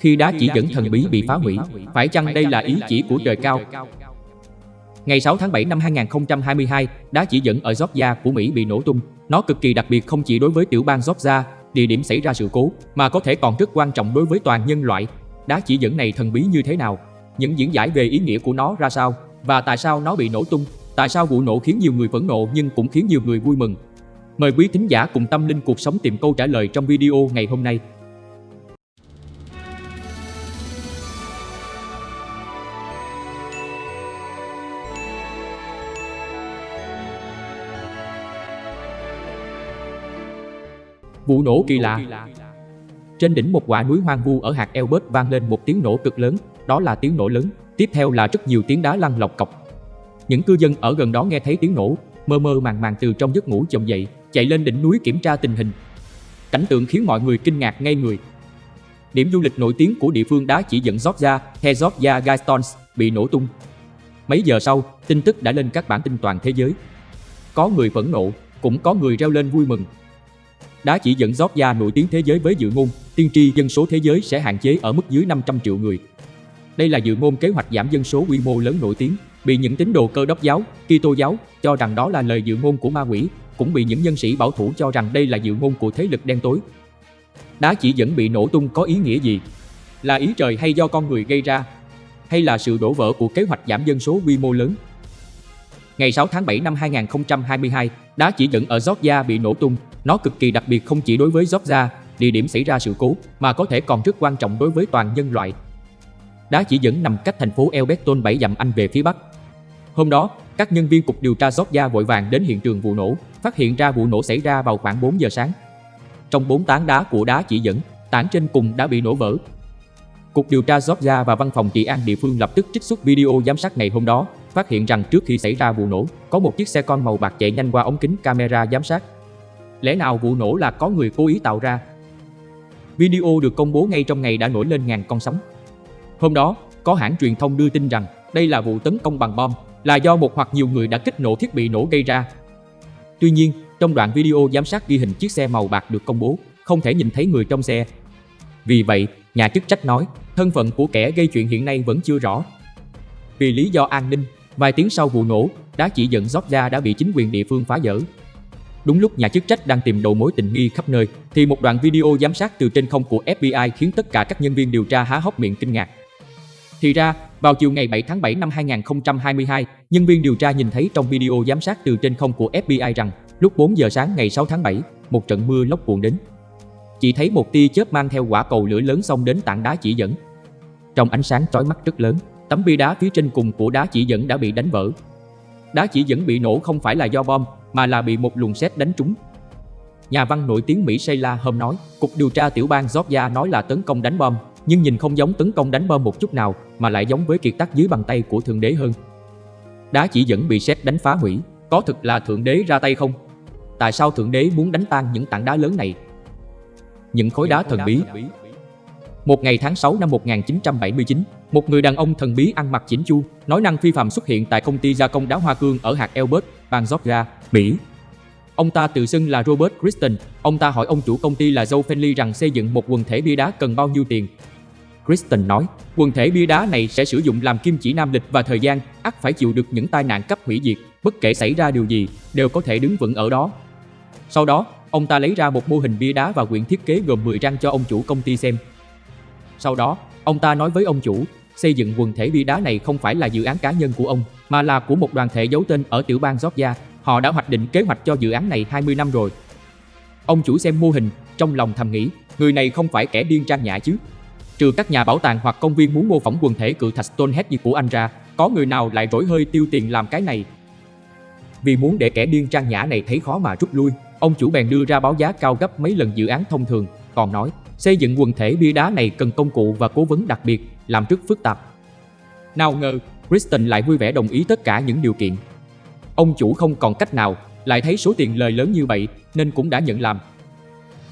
khi đá chỉ dẫn thần bí bị phá hủy, phải chăng đây là ý chỉ của trời cao? Ngày 6 tháng 7 năm 2022, đá chỉ dẫn ở Georgia của Mỹ bị nổ tung. Nó cực kỳ đặc biệt không chỉ đối với tiểu bang Georgia, địa điểm xảy ra sự cố, mà có thể còn rất quan trọng đối với toàn nhân loại. Đá chỉ dẫn này thần bí như thế nào? Những diễn giải về ý nghĩa của nó ra sao? Và tại sao nó bị nổ tung? Tại sao vụ nổ khiến nhiều người phẫn nộ nhưng cũng khiến nhiều người vui mừng? Mời quý thính giả cùng tâm linh cuộc sống tìm câu trả lời trong video ngày hôm nay. Vụ nổ kỳ lạ Trên đỉnh một quả núi hoang vu ở hạt Elbert vang lên một tiếng nổ cực lớn, đó là tiếng nổ lớn. Tiếp theo là rất nhiều tiếng đá lăn lọc cọc. Những cư dân ở gần đó nghe thấy tiếng nổ, mơ mơ màng màng từ trong giấc ngủ chồng dậy, chạy lên đỉnh núi kiểm tra tình hình. Cảnh tượng khiến mọi người kinh ngạc ngay người. Điểm du lịch nổi tiếng của địa phương đá chỉ dẫn Georgia, The Georgia Guidestones, bị nổ tung. Mấy giờ sau, tin tức đã lên các bản tin toàn thế giới. Có người phẫn nộ, cũng có người reo lên vui mừng. Đá chỉ dẫn Georgia nổi tiếng thế giới với dự ngôn, tiên tri dân số thế giới sẽ hạn chế ở mức dưới 500 triệu người. Đây là dự ngôn kế hoạch giảm dân số quy mô lớn nổi tiếng, bị những tín đồ cơ đốc giáo, Kitô giáo cho rằng đó là lời dự ngôn của ma quỷ, cũng bị những nhân sĩ bảo thủ cho rằng đây là dự ngôn của thế lực đen tối. Đá chỉ dẫn bị nổ tung có ý nghĩa gì? Là ý trời hay do con người gây ra? Hay là sự đổ vỡ của kế hoạch giảm dân số quy mô lớn? Ngày 6 tháng 7 năm 2022, đá chỉ dẫn ở Georgia bị nổ tung. Nó cực kỳ đặc biệt không chỉ đối với Georgia, địa điểm xảy ra sự cố, mà có thể còn rất quan trọng đối với toàn nhân loại. Đá chỉ dẫn nằm cách thành phố Elberton 7 dặm Anh về phía bắc. Hôm đó, các nhân viên cục điều tra Georgia vội vàng đến hiện trường vụ nổ, phát hiện ra vụ nổ xảy ra vào khoảng 4 giờ sáng. Trong bốn tán đá của đá chỉ dẫn, tảng trên cùng đã bị nổ vỡ. Cục điều tra Georgia và văn phòng trị an địa phương lập tức trích xuất video giám sát ngày hôm đó, phát hiện rằng trước khi xảy ra vụ nổ, có một chiếc xe con màu bạc chạy nhanh qua ống kính camera giám sát. Lẽ nào vụ nổ là có người cố ý tạo ra? Video được công bố ngay trong ngày đã nổi lên ngàn con sóng. Hôm đó, có hãng truyền thông đưa tin rằng đây là vụ tấn công bằng bom, là do một hoặc nhiều người đã kích nổ thiết bị nổ gây ra. Tuy nhiên, trong đoạn video giám sát ghi hình chiếc xe màu bạc được công bố, không thể nhìn thấy người trong xe. Vì vậy, nhà chức trách nói, thân phận của kẻ gây chuyện hiện nay vẫn chưa rõ. Vì lý do an ninh, vài tiếng sau vụ nổ, đá chỉ dẫn Georgia đã bị chính quyền địa phương phá dỡ. Đúng lúc nhà chức trách đang tìm đầu mối tình nghi khắp nơi, thì một đoạn video giám sát từ trên không của FBI khiến tất cả các nhân viên điều tra há hốc miệng kinh ngạc. Thì ra, vào chiều ngày 7 tháng 7 năm 2022, nhân viên điều tra nhìn thấy trong video giám sát từ trên không của FBI rằng lúc 4 giờ sáng ngày 6 tháng 7, một trận mưa lốc cuộn đến. Chỉ thấy một tia chớp mang theo quả cầu lửa lớn xông đến tảng đá chỉ dẫn. Trong ánh sáng chói mắt rất lớn, tấm bia đá phía trên cùng của đá chỉ dẫn đã bị đánh vỡ. Đá chỉ dẫn bị nổ không phải là do bom, mà là bị một luồng sét đánh trúng. Nhà văn nổi tiếng Mỹ Sheila hôm nói, Cục điều tra tiểu bang Georgia nói là tấn công đánh bom, nhưng nhìn không giống tấn công đánh bom một chút nào, mà lại giống với kiệt tác dưới bàn tay của Thượng Đế hơn. Đá chỉ dẫn bị sét đánh phá hủy, có thực là Thượng Đế ra tay không? Tại sao Thượng Đế muốn đánh tan những tảng đá lớn này? Những khối đá thần bí một ngày tháng 6 năm 1979, một người đàn ông thần bí ăn mặc chỉnh chu, nói năng phi phạm xuất hiện tại công ty gia công đá hoa cương ở hạt Elbert, bang Georgia, Mỹ. Ông ta tự xưng là Robert Kristen. Ông ta hỏi ông chủ công ty là Joe Fenley rằng xây dựng một quần thể bia đá cần bao nhiêu tiền. Kristen nói, quần thể bia đá này sẽ sử dụng làm kim chỉ nam lịch và thời gian, ắt phải chịu được những tai nạn cấp hủy diệt, bất kể xảy ra điều gì, đều có thể đứng vững ở đó. Sau đó, ông ta lấy ra một mô hình bia đá và quyển thiết kế gồm 10 trang cho ông chủ công ty xem. Sau đó, ông ta nói với ông chủ, xây dựng quần thể bia đá này không phải là dự án cá nhân của ông, mà là của một đoàn thể giấu tên ở tiểu bang Georgia. Họ đã hoạch định kế hoạch cho dự án này 20 năm rồi. Ông chủ xem mô hình, trong lòng thầm nghĩ, người này không phải kẻ điên trang nhã chứ. Trừ các nhà bảo tàng hoặc công viên muốn mô phỏng quần thể cự thạch Stonehenge của anh ra, có người nào lại rỗi hơi tiêu tiền làm cái này. Vì muốn để kẻ điên trang nhã này thấy khó mà rút lui, ông chủ bèn đưa ra báo giá cao gấp mấy lần dự án thông thường, còn nói xây dựng quần thể bia đá này cần công cụ và cố vấn đặc biệt, làm rất phức tạp. Nào ngờ, Kristen lại vui vẻ đồng ý tất cả những điều kiện. Ông chủ không còn cách nào, lại thấy số tiền lời lớn như vậy nên cũng đã nhận làm.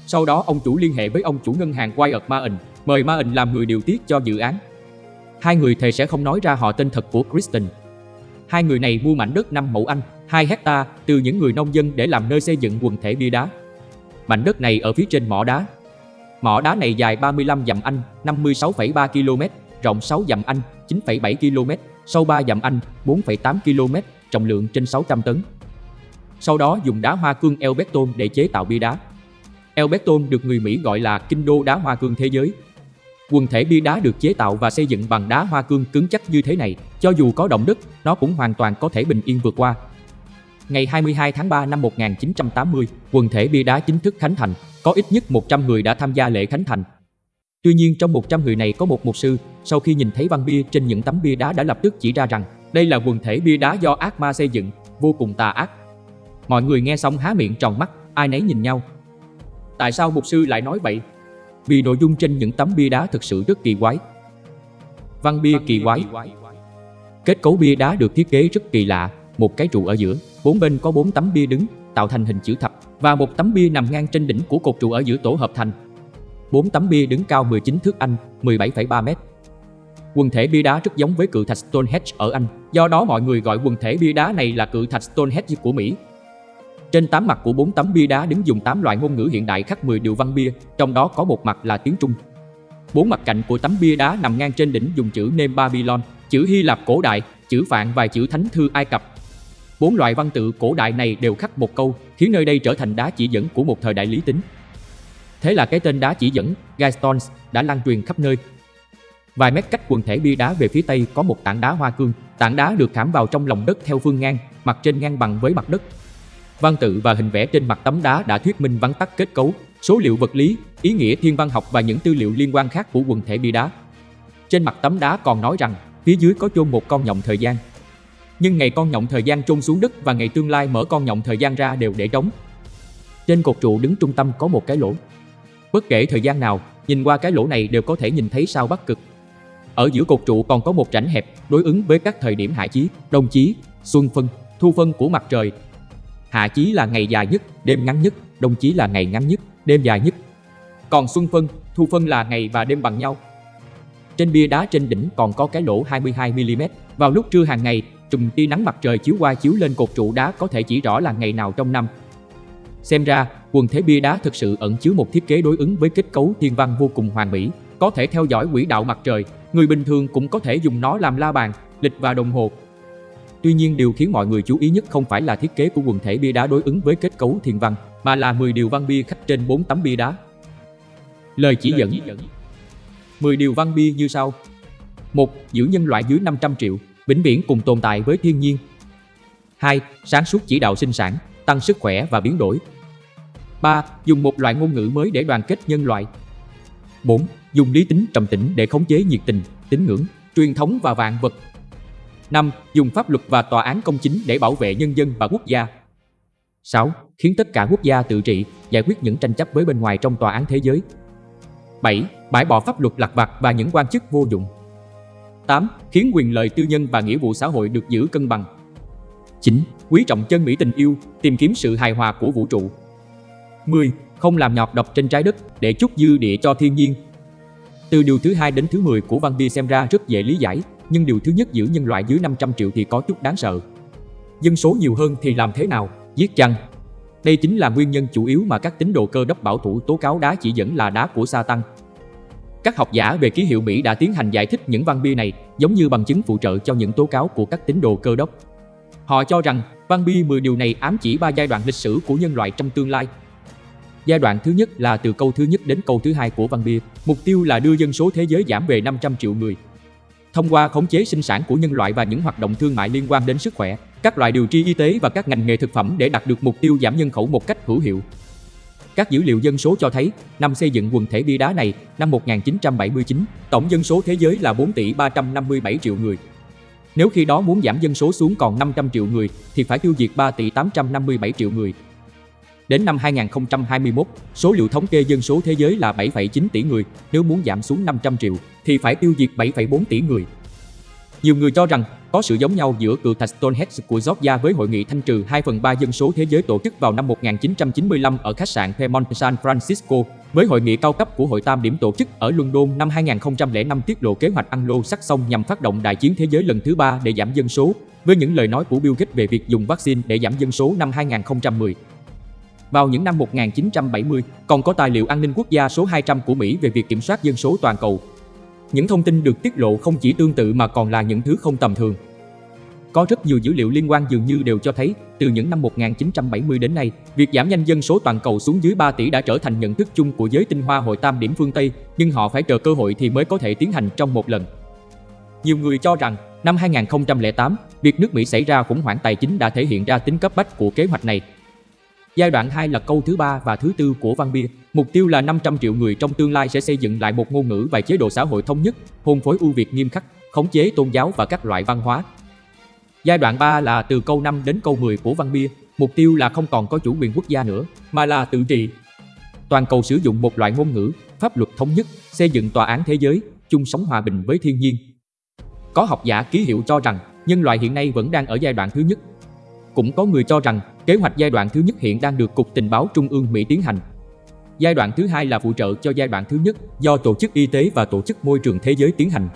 Sau đó ông chủ liên hệ với ông chủ ngân hàng Wyatt Main, mời Main làm người điều tiết cho dự án. Hai người thề sẽ không nói ra họ tên thật của Kristen. Hai người này mua mảnh đất 5 mẫu Anh, 2 hecta từ những người nông dân để làm nơi xây dựng quần thể bia đá. Mảnh đất này ở phía trên mỏ đá. Mỏ đá này dài 35 dặm Anh, 56,3 km, rộng 6 dặm Anh, 9,7 km, sâu 3 dặm Anh, 4,8 km, trọng lượng trên 600 tấn. Sau đó dùng đá hoa cương elbeton để chế tạo bia đá. Elbeton được người Mỹ gọi là kinh đô đá hoa cương thế giới. Quần thể bia đá được chế tạo và xây dựng bằng đá hoa cương cứng chắc như thế này, cho dù có động đất, nó cũng hoàn toàn có thể bình yên vượt qua. Ngày 22 tháng 3 năm 1980, quần thể bia đá chính thức khánh thành, có ít nhất 100 người đã tham gia lễ khánh thành. Tuy nhiên trong 100 người này có một mục sư, sau khi nhìn thấy văn bia trên những tấm bia đá đã lập tức chỉ ra rằng đây là quần thể bia đá do ác ma xây dựng, vô cùng tà ác. Mọi người nghe xong há miệng tròn mắt, ai nấy nhìn nhau. Tại sao mục sư lại nói vậy? Vì nội dung trên những tấm bia đá thực sự rất kỳ quái. Văn bia kỳ quái Kết cấu bia đá được thiết kế rất kỳ lạ, một cái trụ ở giữa, bốn bên có bốn tấm bia đứng, tạo thành hình chữ thập và một tấm bia nằm ngang trên đỉnh của cột trụ ở giữa tổ hợp thành. Bốn tấm bia đứng cao 19 thước Anh, 17,3 mét. Quần thể bia đá rất giống với cự thạch Stonehenge ở Anh, do đó mọi người gọi quần thể bia đá này là cự thạch Stonehenge của Mỹ. Trên tám mặt của bốn tấm bia đá đứng dùng tám loại ngôn ngữ hiện đại khắc 10 điều văn bia, trong đó có một mặt là tiếng Trung. Bốn mặt cạnh của tấm bia đá nằm ngang trên đỉnh dùng chữ Nêm Babylon, chữ Hy Lạp cổ đại, chữ Phạn và chữ Thánh thư Ai Cập. Bốn loại văn tự cổ đại này đều khắc một câu, khiến nơi đây trở thành đá chỉ dẫn của một thời đại lý tính. Thế là cái tên đá chỉ dẫn, Guidestones, đã lan truyền khắp nơi. Vài mét cách quần thể bia đá về phía tây có một tảng đá hoa cương, tảng đá được khảm vào trong lòng đất theo phương ngang, mặt trên ngang bằng với mặt đất. Văn tự và hình vẽ trên mặt tấm đá đã thuyết minh vắn tắt kết cấu, số liệu vật lý, ý nghĩa thiên văn học và những tư liệu liên quan khác của quần thể bia đá. Trên mặt tấm đá còn nói rằng phía dưới có chôn một con nhộng thời gian. Nhưng ngày con nhộng thời gian chôn xuống đất và ngày tương lai mở con nhộng thời gian ra đều để trống. Trên cột trụ đứng trung tâm có một cái lỗ. Bất kể thời gian nào, nhìn qua cái lỗ này đều có thể nhìn thấy sao Bắc Cực. Ở giữa cột trụ còn có một rãnh hẹp đối ứng với các thời điểm hạ chí, đông chí, xuân phân, thu phân của mặt trời. Hạ chí là ngày dài nhất, đêm ngắn nhất, đông chí là ngày ngắn nhất, đêm dài nhất. Còn xuân phân, thu phân là ngày và đêm bằng nhau. Trên bia đá trên đỉnh còn có cái lỗ 22mm. Vào lúc trưa hàng ngày, chùm tia nắng mặt trời chiếu qua chiếu lên cột trụ đá có thể chỉ rõ là ngày nào trong năm. Xem ra, quần thể bia đá thực sự ẩn chứa một thiết kế đối ứng với kết cấu thiên văn vô cùng hoàn mỹ, có thể theo dõi quỹ đạo mặt trời, người bình thường cũng có thể dùng nó làm la bàn, lịch và đồng hồ. Tuy nhiên điều khiến mọi người chú ý nhất không phải là thiết kế của quần thể bia đá đối ứng với kết cấu thiên văn, mà là 10 điều văn bia khắc trên 4 tấm bia đá. Lời chỉ dẫn 10 điều văn bia như sau. 1. Giữ nhân loại dưới 500 triệu, vĩnh viễn cùng tồn tại với thiên nhiên. 2. Sáng suốt chỉ đạo sinh sản, tăng sức khỏe và biến đổi. 3. Dùng một loại ngôn ngữ mới để đoàn kết nhân loại. 4. Dùng lý tính trầm tĩnh để khống chế nhiệt tình, tín ngưỡng, truyền thống và vạn vật. 5. Dùng pháp luật và tòa án công chính để bảo vệ nhân dân và quốc gia. 6. Khiến tất cả quốc gia tự trị, giải quyết những tranh chấp với bên ngoài trong tòa án thế giới. 7. Bãi bỏ pháp luật lặt vặt và những quan chức vô dụng. 8. Khiến quyền lợi tư nhân và nghĩa vụ xã hội được giữ cân bằng. 9. Quý trọng chân mỹ tình yêu, tìm kiếm sự hài hòa của vũ trụ. 10. Không làm nhọt độc trên trái đất để chút dư địa cho thiên nhiên. Từ điều thứ hai đến thứ 10 của văn bia xem ra rất dễ lý giải, nhưng điều thứ nhất giữ nhân loại dưới 500 triệu thì có chút đáng sợ. Dân số nhiều hơn thì làm thế nào? Giết chăng? Đây chính là nguyên nhân chủ yếu mà các tín đồ cơ đốc bảo thủ tố cáo đá chỉ dẫn là đá của Satan. Các học giả về ký hiệu Mỹ đã tiến hành giải thích những văn bia này giống như bằng chứng phụ trợ cho những tố cáo của các tín đồ cơ đốc. Họ cho rằng văn bia 10 điều này ám chỉ ba giai đoạn lịch sử của nhân loại trong tương lai. Giai đoạn thứ nhất là từ câu thứ nhất đến câu thứ hai của văn bia, mục tiêu là đưa dân số thế giới giảm về 500 triệu người. Thông qua khống chế sinh sản của nhân loại và những hoạt động thương mại liên quan đến sức khỏe, các loại điều trị y tế và các ngành nghề thực phẩm để đạt được mục tiêu giảm nhân khẩu một cách hữu hiệu. Các dữ liệu dân số cho thấy, năm xây dựng quần thể bia đá này, năm 1979, tổng dân số thế giới là 4 tỷ 357 triệu người. Nếu khi đó muốn giảm dân số xuống còn 500 triệu người, thì phải tiêu diệt 3 tỷ 857 triệu người. Đến năm 2021, số liệu thống kê dân số thế giới là 7,9 tỷ người, nếu muốn giảm xuống 500 triệu, thì phải tiêu diệt 7,4 tỷ người. Nhiều người cho rằng có sự giống nhau giữa cự thạch Stonehenge của Georgia với hội nghị thanh trừ 2 phần 3 dân số thế giới tổ chức vào năm 1995 ở khách sạn Fairmont San Francisco, với hội nghị cao cấp của Hội Tam điểm tổ chức ở London năm 2005 tiết lộ kế hoạch Anglo-Saxon nhằm phát động đại chiến thế giới lần thứ ba để giảm dân số, với những lời nói của Bill Gates về việc dùng vaccine để giảm dân số năm 2010. Vào những năm 1970, còn có tài liệu an ninh quốc gia số 200 của Mỹ về việc kiểm soát dân số toàn cầu. Những thông tin được tiết lộ không chỉ tương tự mà còn là những thứ không tầm thường. Có rất nhiều dữ liệu liên quan dường như đều cho thấy, từ những năm 1970 đến nay, việc giảm nhanh dân số toàn cầu xuống dưới 3 tỷ đã trở thành nhận thức chung của giới tinh hoa hội tam điểm phương Tây, nhưng họ phải chờ cơ hội thì mới có thể tiến hành trong một lần. Nhiều người cho rằng, năm 2008, việc nước Mỹ xảy ra khủng hoảng tài chính đã thể hiện ra tính cấp bách của kế hoạch này. Giai đoạn 2 là câu thứ ba và thứ tư của văn bia. Mục tiêu là 500 triệu người trong tương lai sẽ xây dựng lại một ngôn ngữ và chế độ xã hội thống nhất, hôn phối ưu việt nghiêm khắc, khống chế tôn giáo và các loại văn hóa, Giai đoạn 3 là từ câu 5 đến câu 10 của văn bia, mục tiêu là không còn có chủ quyền quốc gia nữa, mà là tự trị. Toàn cầu sử dụng một loại ngôn ngữ, pháp luật thống nhất, xây dựng tòa án thế giới, chung sống hòa bình với thiên nhiên. Có học giả ký hiệu cho rằng nhân loại hiện nay vẫn đang ở giai đoạn thứ nhất. Cũng có người cho rằng kế hoạch giai đoạn thứ nhất hiện đang được Cục Tình báo Trung ương Mỹ tiến hành. Giai đoạn thứ hai là phụ trợ cho giai đoạn thứ nhất do Tổ chức Y tế và Tổ chức Môi trường Thế giới tiến hành.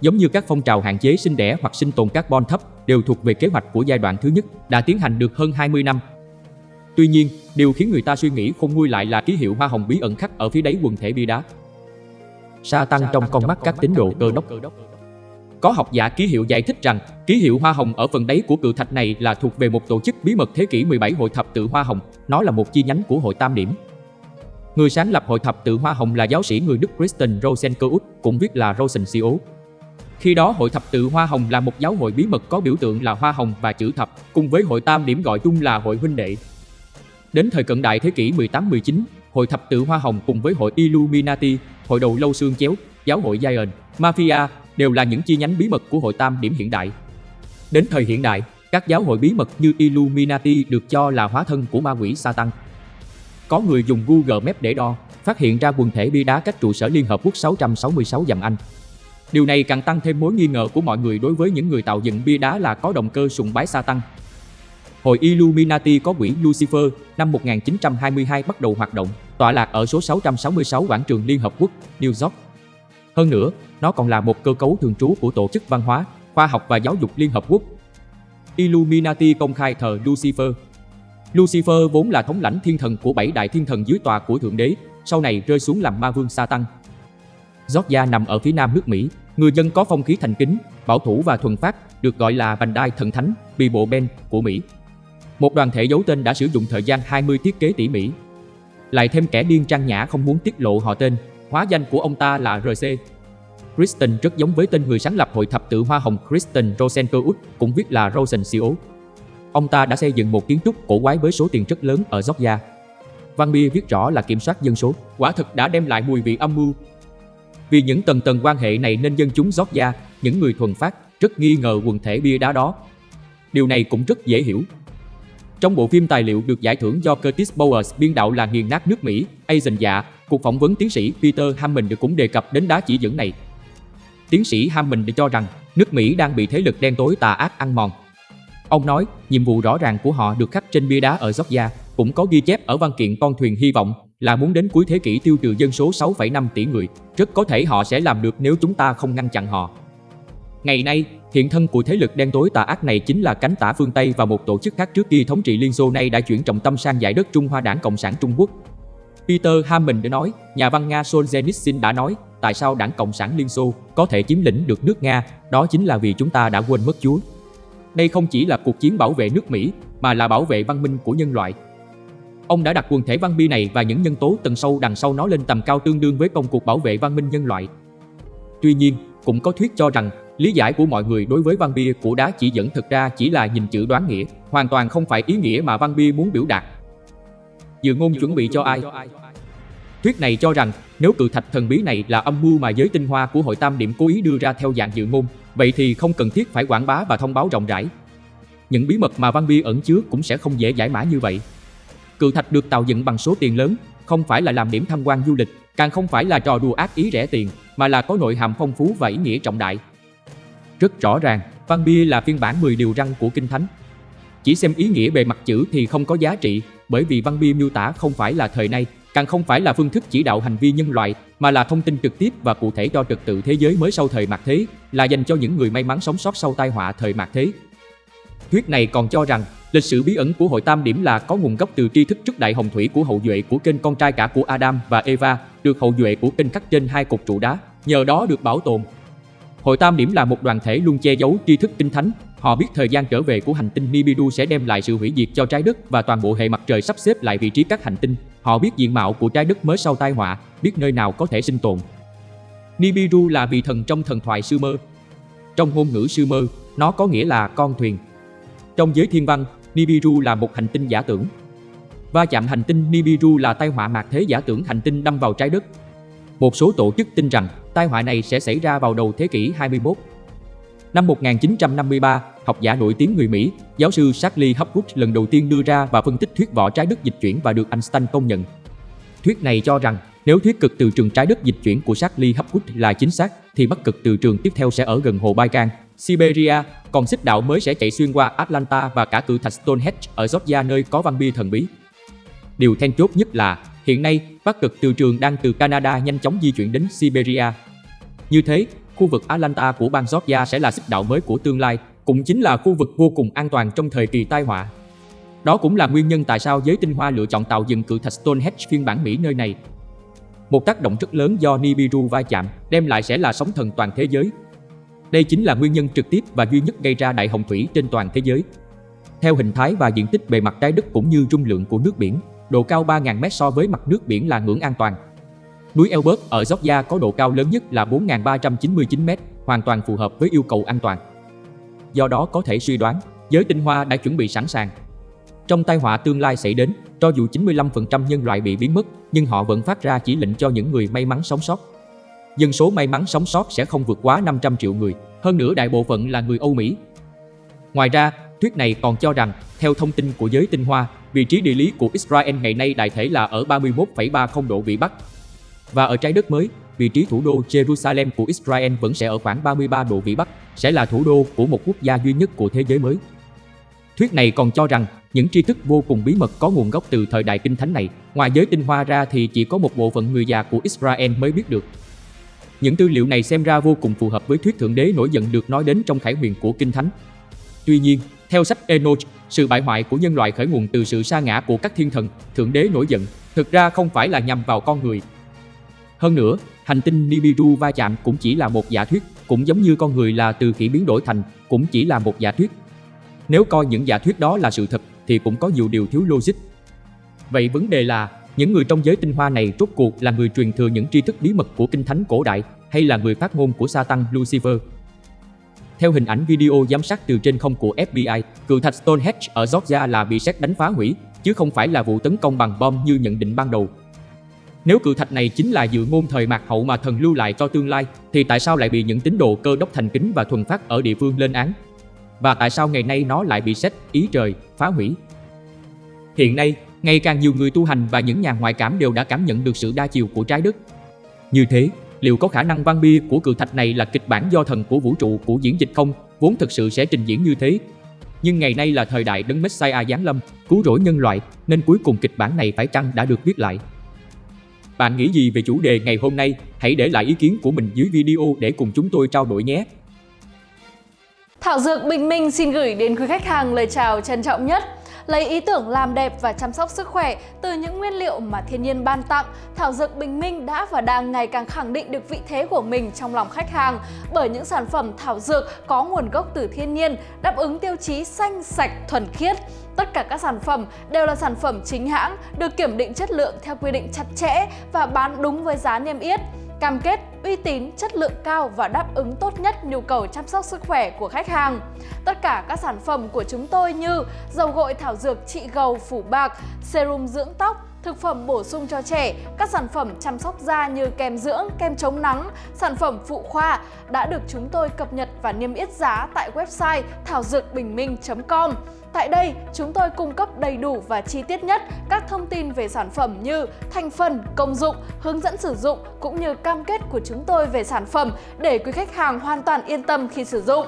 Giống như các phong trào hạn chế sinh đẻ hoặc sinh tồn carbon thấp đều thuộc về kế hoạch của giai đoạn thứ nhất, đã tiến hành được hơn 20 năm. Tuy nhiên, điều khiến người ta suy nghĩ không nguôi lại là ký hiệu hoa hồng bí ẩn khắc ở phía đáy quần thể bia đá. Sa tăng trong con mắt các tín đồ cơ đốc. Có học giả ký hiệu giải thích rằng ký hiệu hoa hồng ở phần đáy của cự thạch này là thuộc về một tổ chức bí mật thế kỷ 17 hội thập tự hoa hồng, nó là một chi nhánh của hội tam điểm. Người sáng lập hội thập tự hoa hồng là giáo sĩ người Đức Kristen Rosenkeus, cũng viết là Rosensios. Khi đó hội thập tự Hoa Hồng là một giáo hội bí mật có biểu tượng là hoa hồng và chữ thập, cùng với hội tam điểm gọi chung là hội huynh đệ. Đến thời cận đại thế kỷ 18-19, hội thập tự Hoa Hồng cùng với hội Illuminati, hội đầu lâu xương chéo, giáo hội Zion, Mafia đều là những chi nhánh bí mật của hội tam điểm hiện đại. Đến thời hiện đại, các giáo hội bí mật như Illuminati được cho là hóa thân của ma quỷ Satan. Có người dùng Google Maps để đo, phát hiện ra quần thể bia đá cách trụ sở Liên Hợp Quốc 666 dặm Anh. Điều này càng tăng thêm mối nghi ngờ của mọi người đối với những người tạo dựng bia đá là có động cơ sùng bái Satan. Hội Illuminati có quỹ Lucifer năm 1922 bắt đầu hoạt động, tọa lạc ở số 666 quảng trường Liên Hợp Quốc, New York. Hơn nữa, nó còn là một cơ cấu thường trú của Tổ chức Văn hóa, Khoa học và Giáo dục Liên Hợp Quốc. Illuminati công khai thờ Lucifer. Lucifer vốn là thống lãnh thiên thần của bảy đại thiên thần dưới tòa của Thượng Đế, sau này rơi xuống làm ma vương Satan. Georgia nằm ở phía nam nước Mỹ, người dân có phong khí thành kính, bảo thủ và thuần phát, được gọi là vành đai thần thánh, Bible Ben của Mỹ. Một đoàn thể giấu tên đã sử dụng thời gian 20 thiết kế tỉ mỉ. Lại thêm kẻ điên trang nhã không muốn tiết lộ họ tên, hóa danh của ông ta là RC. Kristen rất giống với tên người sáng lập hội thập tự hoa hồng Kristen Rosenkeus, cũng viết là Rosensios. Ông ta đã xây dựng một kiến trúc cổ quái với số tiền rất lớn ở Georgia. Văn bia viết rõ là kiểm soát dân số, quả thực đã đem lại mùi vị âm mưu, vì những tầng tầng quan hệ này nên dân chúng Georgia, những người thuần phát, rất nghi ngờ quần thể bia đá đó. Điều này cũng rất dễ hiểu. Trong bộ phim tài liệu được giải thưởng do Curtis Bowers biên đạo là Nghiền nát nước Mỹ, Asian Dạ, cuộc phỏng vấn tiến sĩ Peter Hammond cũng đề cập đến đá chỉ dẫn này. Tiến sĩ Hammond cho rằng nước Mỹ đang bị thế lực đen tối tà ác ăn mòn. Ông nói, nhiệm vụ rõ ràng của họ được khắc trên bia đá ở Georgia, cũng có ghi chép ở văn kiện con thuyền hy vọng là muốn đến cuối thế kỷ tiêu trừ dân số 6,5 tỷ người. Rất có thể họ sẽ làm được nếu chúng ta không ngăn chặn họ. Ngày nay, hiện thân của thế lực đen tối tà ác này chính là cánh tả phương Tây và một tổ chức khác trước kia thống trị Liên Xô nay đã chuyển trọng tâm sang giải đất Trung Hoa Đảng Cộng sản Trung Quốc. Peter Hammond đã nói, nhà văn Nga Solzhenitsyn đã nói, tại sao Đảng Cộng sản Liên Xô có thể chiếm lĩnh được nước Nga, đó chính là vì chúng ta đã quên mất Chúa. Đây không chỉ là cuộc chiến bảo vệ nước Mỹ, mà là bảo vệ văn minh của nhân loại. Ông đã đặt quần thể văn bi này và những nhân tố tầng sâu đằng sau nó lên tầm cao tương đương với công cuộc bảo vệ văn minh nhân loại. Tuy nhiên, cũng có thuyết cho rằng lý giải của mọi người đối với văn bia của đá chỉ dẫn thực ra chỉ là nhìn chữ đoán nghĩa, hoàn toàn không phải ý nghĩa mà văn bia muốn biểu đạt. Dự ngôn chuẩn bị cho ai? Thuyết này cho rằng nếu cự thạch thần bí này là âm mưu mà giới tinh hoa của hội tam điểm cố ý đưa ra theo dạng dự ngôn, vậy thì không cần thiết phải quảng bá và thông báo rộng rãi. Những bí mật mà văn bia ẩn chứa cũng sẽ không dễ giải mã như vậy. Cự thạch được tạo dựng bằng số tiền lớn, không phải là làm điểm tham quan du lịch, càng không phải là trò đùa ác ý rẻ tiền, mà là có nội hàm phong phú và ý nghĩa trọng đại. Rất rõ ràng, Văn Bia là phiên bản 10 điều răng của Kinh Thánh. Chỉ xem ý nghĩa bề mặt chữ thì không có giá trị, bởi vì Văn Bia miêu tả không phải là thời nay, càng không phải là phương thức chỉ đạo hành vi nhân loại, mà là thông tin trực tiếp và cụ thể cho trật tự thế giới mới sau thời mạt thế, là dành cho những người may mắn sống sót sau tai họa thời mạt thế. Thuyết này còn cho rằng Lịch sử bí ẩn của hội tam điểm là có nguồn gốc từ tri thức trước đại hồng thủy của hậu duệ của kênh con trai cả của Adam và Eva, được hậu duệ của kênh khắc trên hai cột trụ đá, nhờ đó được bảo tồn. Hội tam điểm là một đoàn thể luôn che giấu tri thức kinh thánh. Họ biết thời gian trở về của hành tinh Nibiru sẽ đem lại sự hủy diệt cho trái đất và toàn bộ hệ mặt trời sắp xếp lại vị trí các hành tinh. Họ biết diện mạo của trái đất mới sau tai họa, biết nơi nào có thể sinh tồn. Nibiru là vị thần trong thần thoại Sumer. Trong ngôn ngữ Sumer, nó có nghĩa là con thuyền. Trong giới thiên văn, Nibiru là một hành tinh giả tưởng. Va chạm hành tinh Nibiru là tai họa mạc thế giả tưởng hành tinh đâm vào trái đất. Một số tổ chức tin rằng tai họa này sẽ xảy ra vào đầu thế kỷ 21. Năm 1953, học giả nổi tiếng người Mỹ, giáo sư Charlie Hapgood lần đầu tiên đưa ra và phân tích thuyết vỏ trái đất dịch chuyển và được Einstein công nhận. Thuyết này cho rằng nếu thuyết cực từ trường trái đất dịch chuyển của Charlie Hapgood là chính xác, thì bắc cực từ trường tiếp theo sẽ ở gần hồ Baikal, Siberia, còn xích đạo mới sẽ chạy xuyên qua Atlanta và cả cự thạch Stonehenge ở Georgia nơi có văn bia thần bí. Điều then chốt nhất là hiện nay bắc cực từ trường đang từ Canada nhanh chóng di chuyển đến Siberia. Như thế, khu vực Atlanta của bang Georgia sẽ là xích đạo mới của tương lai, cũng chính là khu vực vô cùng an toàn trong thời kỳ tai họa. Đó cũng là nguyên nhân tại sao giới tinh hoa lựa chọn tạo dựng cự thạch Stonehenge phiên bản Mỹ nơi này. Một tác động rất lớn do Nibiru va chạm đem lại sẽ là sóng thần toàn thế giới. Đây chính là nguyên nhân trực tiếp và duy nhất gây ra đại hồng thủy trên toàn thế giới. Theo hình thái và diện tích bề mặt trái đất cũng như dung lượng của nước biển, độ cao 3.000m so với mặt nước biển là ngưỡng an toàn. Núi Elbert ở Georgia có độ cao lớn nhất là 4.399m, hoàn toàn phù hợp với yêu cầu an toàn. Do đó có thể suy đoán, giới tinh hoa đã chuẩn bị sẵn sàng. Trong tai họa tương lai xảy đến, cho dù 95% nhân loại bị biến mất, nhưng họ vẫn phát ra chỉ lệnh cho những người may mắn sống sót. Dân số may mắn sống sót sẽ không vượt quá 500 triệu người, hơn nữa đại bộ phận là người Âu Mỹ. Ngoài ra, thuyết này còn cho rằng, theo thông tin của giới tinh hoa, vị trí địa lý của Israel ngày nay đại thể là ở 31,30 độ Vĩ Bắc. Và ở trái đất mới, vị trí thủ đô Jerusalem của Israel vẫn sẽ ở khoảng 33 độ Vĩ Bắc, sẽ là thủ đô của một quốc gia duy nhất của thế giới mới. Thuyết này còn cho rằng những tri thức vô cùng bí mật có nguồn gốc từ thời đại kinh thánh này, ngoài giới tinh hoa ra thì chỉ có một bộ phận người già của Israel mới biết được. Những tư liệu này xem ra vô cùng phù hợp với thuyết thượng đế nổi giận được nói đến trong khải huyền của kinh thánh. Tuy nhiên, theo sách Enoch, sự bại hoại của nhân loại khởi nguồn từ sự sa ngã của các thiên thần, thượng đế nổi giận, thực ra không phải là nhằm vào con người. Hơn nữa, hành tinh Nibiru va chạm cũng chỉ là một giả thuyết, cũng giống như con người là từ khỉ biến đổi thành, cũng chỉ là một giả thuyết. Nếu coi những giả thuyết đó là sự thật thì cũng có nhiều điều thiếu logic. Vậy vấn đề là những người trong giới tinh hoa này rốt cuộc là người truyền thừa những tri thức bí mật của kinh thánh cổ đại hay là người phát ngôn của Satan Lucifer? Theo hình ảnh video giám sát từ trên không của FBI, cự thạch Stonehenge ở Georgia là bị sét đánh phá hủy, chứ không phải là vụ tấn công bằng bom như nhận định ban đầu. Nếu cự thạch này chính là dự ngôn thời mạc hậu mà thần lưu lại cho tương lai, thì tại sao lại bị những tín đồ cơ đốc thành kính và thuần phát ở địa phương lên án? Và tại sao ngày nay nó lại bị xét ý trời, phá hủy? Hiện nay, ngày càng nhiều người tu hành và những nhà ngoại cảm đều đã cảm nhận được sự đa chiều của trái đất. Như thế, liệu có khả năng văn bia của cự thạch này là kịch bản do thần của vũ trụ của diễn dịch không, vốn thực sự sẽ trình diễn như thế? Nhưng ngày nay là thời đại đấng Messiah giáng lâm, cứu rỗi nhân loại, nên cuối cùng kịch bản này phải chăng đã được viết lại. Bạn nghĩ gì về chủ đề ngày hôm nay? Hãy để lại ý kiến của mình dưới video để cùng chúng tôi trao đổi nhé. Thảo Dược Bình Minh xin gửi đến quý khách hàng lời chào trân trọng nhất. Lấy ý tưởng làm đẹp và chăm sóc sức khỏe từ những nguyên liệu mà thiên nhiên ban tặng, Thảo Dược Bình Minh đã và đang ngày càng khẳng định được vị thế của mình trong lòng khách hàng bởi những sản phẩm thảo dược có nguồn gốc từ thiên nhiên, đáp ứng tiêu chí xanh, sạch, thuần khiết. Tất cả các sản phẩm đều là sản phẩm chính hãng, được kiểm định chất lượng theo quy định chặt chẽ và bán đúng với giá niêm yết cam kết uy tín, chất lượng cao và đáp ứng tốt nhất nhu cầu chăm sóc sức khỏe của khách hàng. Tất cả các sản phẩm của chúng tôi như dầu gội thảo dược trị gầu phủ bạc, serum dưỡng tóc, thực phẩm bổ sung cho trẻ, các sản phẩm chăm sóc da như kem dưỡng, kem chống nắng, sản phẩm phụ khoa đã được chúng tôi cập nhật và niêm yết giá tại website thảo dược bình minh.com. Tại đây, chúng tôi cung cấp đầy đủ và chi tiết nhất các thông tin về sản phẩm như thành phần, công dụng, hướng dẫn sử dụng cũng như cam kết của chúng tôi về sản phẩm để quý khách hàng hoàn toàn yên tâm khi sử dụng.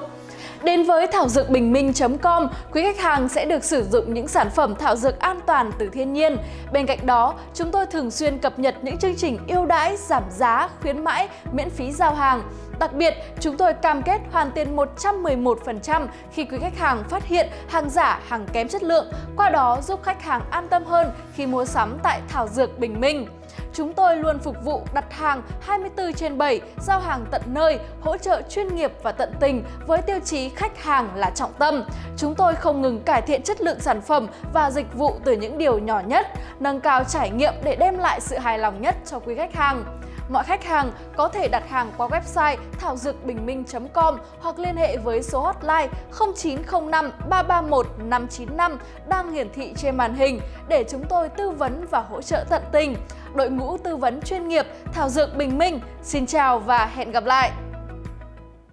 Đến với thảo dược bình minh.com, quý khách hàng sẽ được sử dụng những sản phẩm thảo dược an toàn từ thiên nhiên. Bên cạnh đó, chúng tôi thường xuyên cập nhật những chương trình ưu đãi, giảm giá, khuyến mãi, miễn phí giao hàng. Đặc biệt, chúng tôi cam kết hoàn tiền 111% khi quý khách hàng phát hiện hàng giả, hàng kém chất lượng, qua đó giúp khách hàng an tâm hơn khi mua sắm tại Thảo Dược Bình Minh. Chúng tôi luôn phục vụ đặt hàng 24 trên 7, giao hàng tận nơi, hỗ trợ chuyên nghiệp và tận tình với tiêu chí khách hàng là trọng tâm. Chúng tôi không ngừng cải thiện chất lượng sản phẩm và dịch vụ từ những điều nhỏ nhất, nâng cao trải nghiệm để đem lại sự hài lòng nhất cho quý khách hàng. Mọi khách hàng có thể đặt hàng qua website thảo dược bình minh.com hoặc liên hệ với số hotline 0905 331 595 đang hiển thị trên màn hình để chúng tôi tư vấn và hỗ trợ tận tình. Đội ngũ tư vấn chuyên nghiệp Thảo Dược Bình Minh, xin chào và hẹn gặp lại!